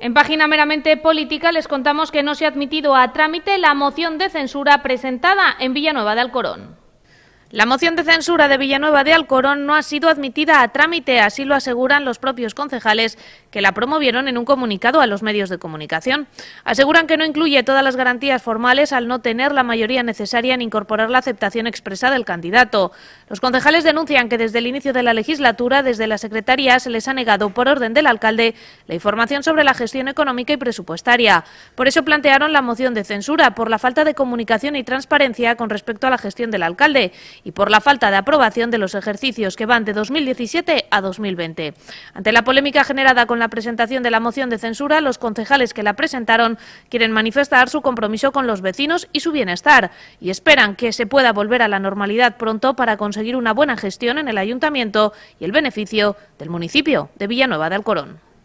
En página meramente política les contamos que no se ha admitido a trámite la moción de censura presentada en Villanueva de Alcorón. La moción de censura de Villanueva de Alcorón no ha sido admitida a trámite, así lo aseguran los propios concejales que la promovieron en un comunicado a los medios de comunicación. Aseguran que no incluye todas las garantías formales al no tener la mayoría necesaria en incorporar la aceptación expresa del candidato. Los concejales denuncian que desde el inicio de la legislatura, desde la Secretaría, se les ha negado por orden del alcalde la información sobre la gestión económica y presupuestaria. Por eso plantearon la moción de censura, por la falta de comunicación y transparencia con respecto a la gestión del alcalde y por la falta de aprobación de los ejercicios que van de 2017 a 2020. Ante la polémica generada con la presentación de la moción de censura, los concejales que la presentaron quieren manifestar su compromiso con los vecinos y su bienestar y esperan que se pueda volver a la normalidad pronto para conseguir una buena gestión en el ayuntamiento y el beneficio del municipio de Villanueva de Alcorón.